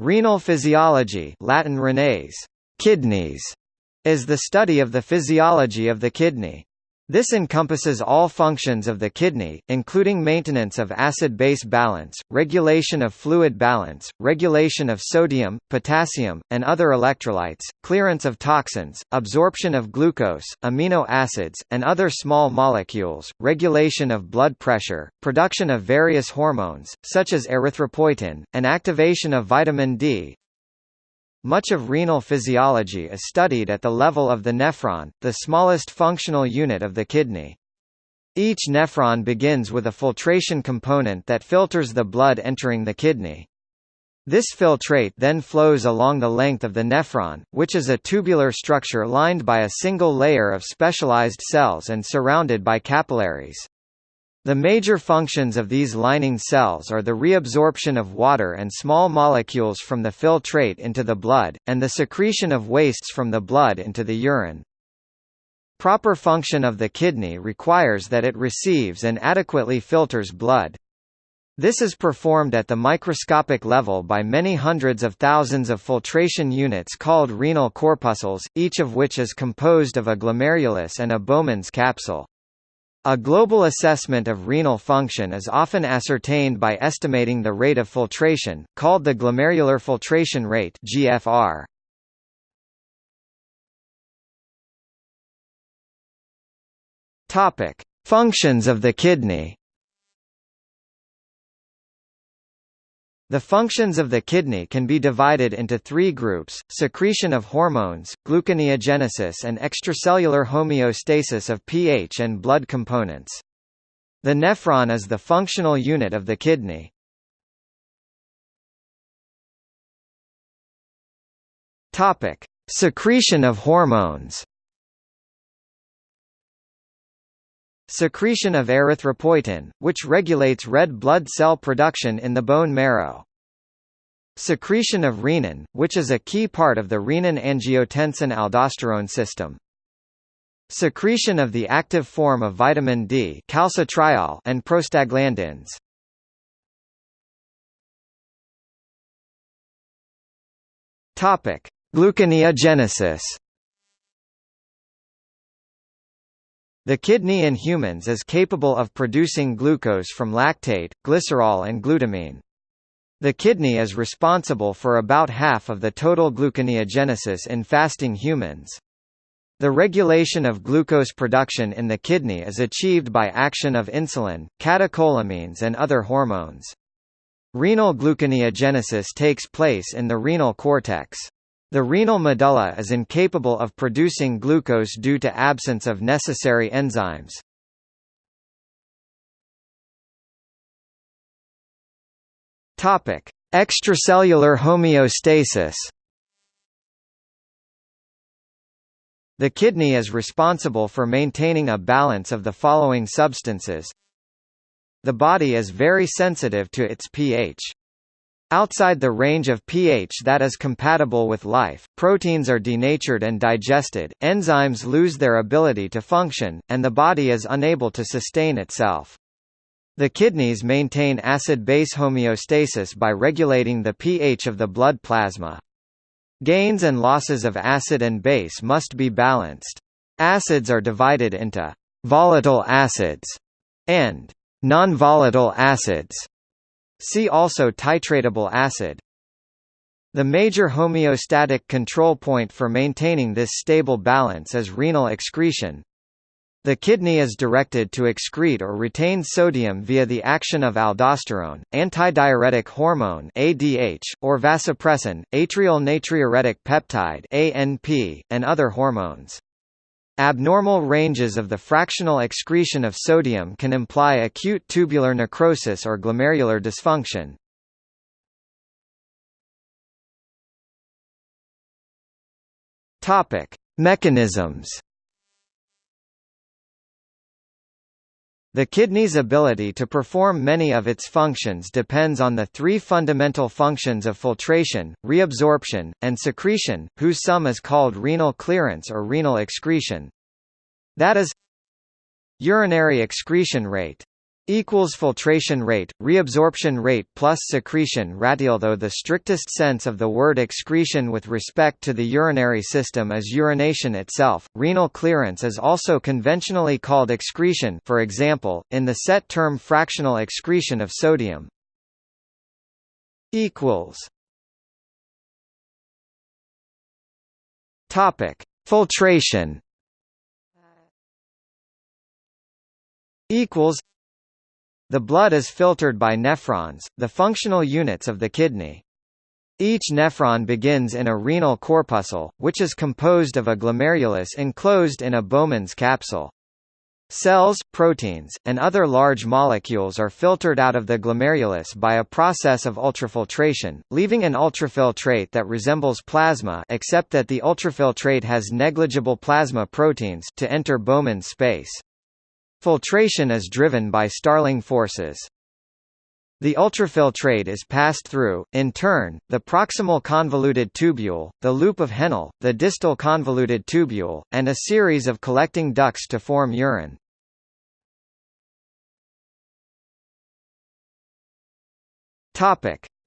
Renal physiology Latin renes, kidneys, is the study of the physiology of the kidney. This encompasses all functions of the kidney, including maintenance of acid-base balance, regulation of fluid balance, regulation of sodium, potassium, and other electrolytes, clearance of toxins, absorption of glucose, amino acids, and other small molecules, regulation of blood pressure, production of various hormones, such as erythropoietin, and activation of vitamin D, much of renal physiology is studied at the level of the nephron, the smallest functional unit of the kidney. Each nephron begins with a filtration component that filters the blood entering the kidney. This filtrate then flows along the length of the nephron, which is a tubular structure lined by a single layer of specialized cells and surrounded by capillaries. The major functions of these lining cells are the reabsorption of water and small molecules from the filtrate into the blood, and the secretion of wastes from the blood into the urine. Proper function of the kidney requires that it receives and adequately filters blood. This is performed at the microscopic level by many hundreds of thousands of filtration units called renal corpuscles, each of which is composed of a glomerulus and a Bowman's capsule. A global assessment of renal function is often ascertained by estimating the rate of filtration, called the glomerular filtration rate GFR. Topic: Functions of the kidney. The functions of the kidney can be divided into three groups, secretion of hormones, gluconeogenesis and extracellular homeostasis of pH and blood components. The nephron is the functional unit of the kidney. Secretion of hormones. Secretion of erythropoietin, which regulates red blood cell production in the bone marrow. Secretion of renin, which is a key part of the renin-angiotensin-aldosterone system. Secretion of the active form of vitamin D calcitriol and prostaglandins. Gluconeogenesis The kidney in humans is capable of producing glucose from lactate, glycerol and glutamine. The kidney is responsible for about half of the total gluconeogenesis in fasting humans. The regulation of glucose production in the kidney is achieved by action of insulin, catecholamines and other hormones. Renal gluconeogenesis takes place in the renal cortex. The renal medulla is incapable of producing glucose due to absence of necessary enzymes. Topic: Extracellular homeostasis. The kidney is responsible for maintaining a balance of the following substances. The body is very sensitive to its pH. Outside the range of pH that is compatible with life, proteins are denatured and digested, enzymes lose their ability to function, and the body is unable to sustain itself. The kidneys maintain acid-base homeostasis by regulating the pH of the blood plasma. Gains and losses of acid and base must be balanced. Acids are divided into volatile acids and non-volatile acids. See also titratable acid. The major homeostatic control point for maintaining this stable balance is renal excretion. The kidney is directed to excrete or retain sodium via the action of aldosterone, antidiuretic hormone (ADH), or vasopressin, atrial natriuretic peptide (ANP), and other hormones. Abnormal ranges of the fractional excretion of sodium can imply acute tubular necrosis or glomerular dysfunction. Topic: Mechanisms The kidney's ability to perform many of its functions depends on the three fundamental functions of filtration, reabsorption, and secretion, whose sum is called renal clearance or renal excretion. That is urinary excretion rate, equals filtration rate, reabsorption rate plus secretion rate. Though the strictest sense of the word excretion with respect to the urinary system is urination itself, renal clearance is also conventionally called excretion for example, in the set term fractional excretion of sodium. Topic: Filtration. Equals the blood is filtered by nephrons, the functional units of the kidney. Each nephron begins in a renal corpuscle, which is composed of a glomerulus enclosed in a Bowman's capsule. Cells, proteins, and other large molecules are filtered out of the glomerulus by a process of ultrafiltration, leaving an ultrafiltrate that resembles plasma except that the ultrafiltrate has negligible plasma proteins to enter Bowman's space. Filtration is driven by Starling forces. The ultrafiltrate is passed through, in turn, the proximal convoluted tubule, the loop of Henle, the distal convoluted tubule, and a series of collecting ducts to form urine.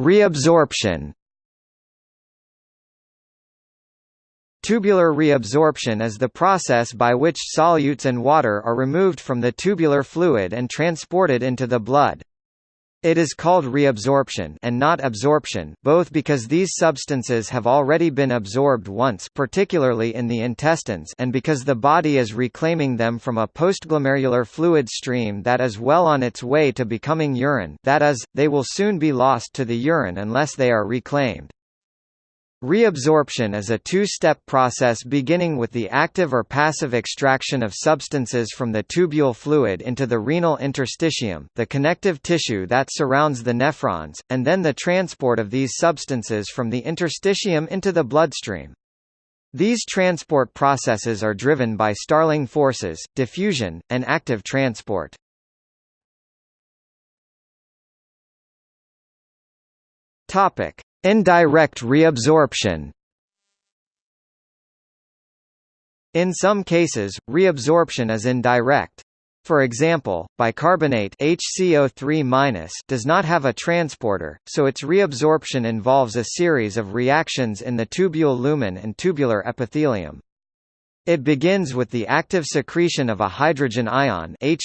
Reabsorption Tubular reabsorption is the process by which solutes and water are removed from the tubular fluid and transported into the blood. It is called reabsorption and not absorption both because these substances have already been absorbed once particularly in the intestines and because the body is reclaiming them from a postglomerular fluid stream that is well on its way to becoming urine that is, they will soon be lost to the urine unless they are reclaimed. Reabsorption is a two-step process beginning with the active or passive extraction of substances from the tubule fluid into the renal interstitium the connective tissue that surrounds the nephrons, and then the transport of these substances from the interstitium into the bloodstream. These transport processes are driven by Starling forces, diffusion, and active transport. Topic: Indirect reabsorption In some cases, reabsorption is indirect. For example, bicarbonate HCO3- does not have a transporter, so its reabsorption involves a series of reactions in the tubule lumen and tubular epithelium. It begins with the active secretion of a hydrogen ion H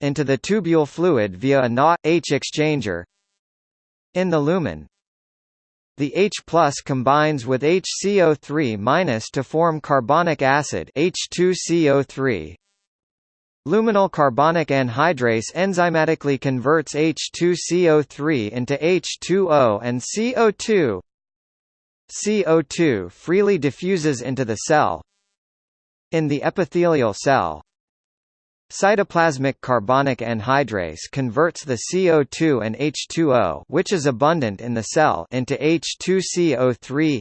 into the tubule fluid via a Na H exchanger. In the lumen, the H combines with HCO3- to form carbonic acid H2CO3. Luminal carbonic anhydrase enzymatically converts H2CO3 into H2O and CO2. CO2 freely diffuses into the cell. In the epithelial cell, Cytoplasmic carbonic anhydrase converts the CO2 and H2O which is abundant in the cell into H2CO3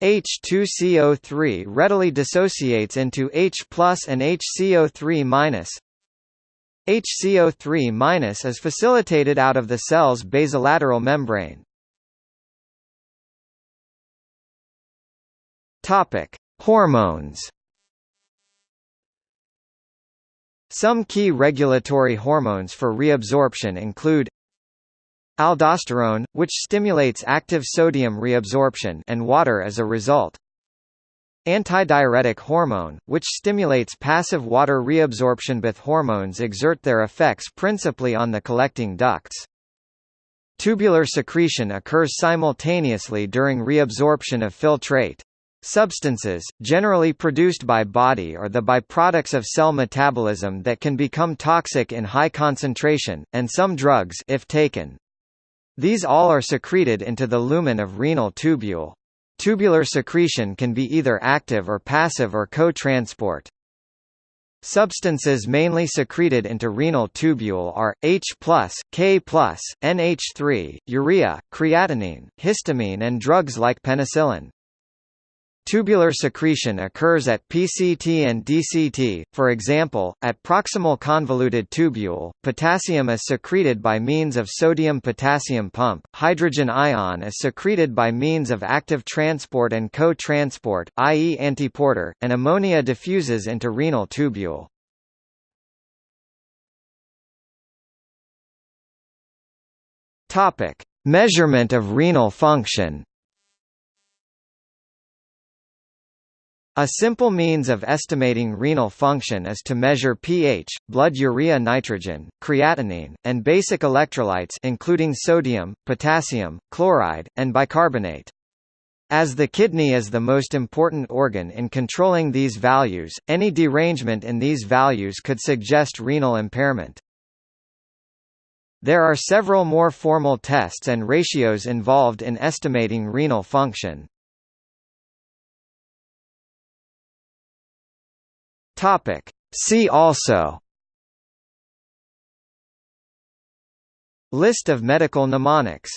H2CO3 readily dissociates into H and HCO3 HCO3 is facilitated out of the cell's basolateral membrane. Hormones Some key regulatory hormones for reabsorption include aldosterone, which stimulates active sodium reabsorption and water as a result. Antidiuretic hormone, which stimulates passive water reabsorption. Both hormones exert their effects principally on the collecting ducts. Tubular secretion occurs simultaneously during reabsorption of filtrate. Substances, generally produced by body are the byproducts of cell metabolism that can become toxic in high concentration, and some drugs if taken. These all are secreted into the lumen of renal tubule. Tubular secretion can be either active or passive or co-transport. Substances mainly secreted into renal tubule are, H+, K+, NH3, urea, creatinine, histamine and drugs like penicillin. Tubular secretion occurs at PCT and DCT, for example, at proximal convoluted tubule, potassium is secreted by means of sodium-potassium pump, hydrogen ion is secreted by means of active transport and co-transport, i.e. antiporter, and ammonia diffuses into renal tubule. Measurement of renal function. A simple means of estimating renal function is to measure pH, blood urea nitrogen, creatinine, and basic electrolytes including sodium, potassium, chloride, and bicarbonate. As the kidney is the most important organ in controlling these values, any derangement in these values could suggest renal impairment. There are several more formal tests and ratios involved in estimating renal function. Topic. See also List of medical mnemonics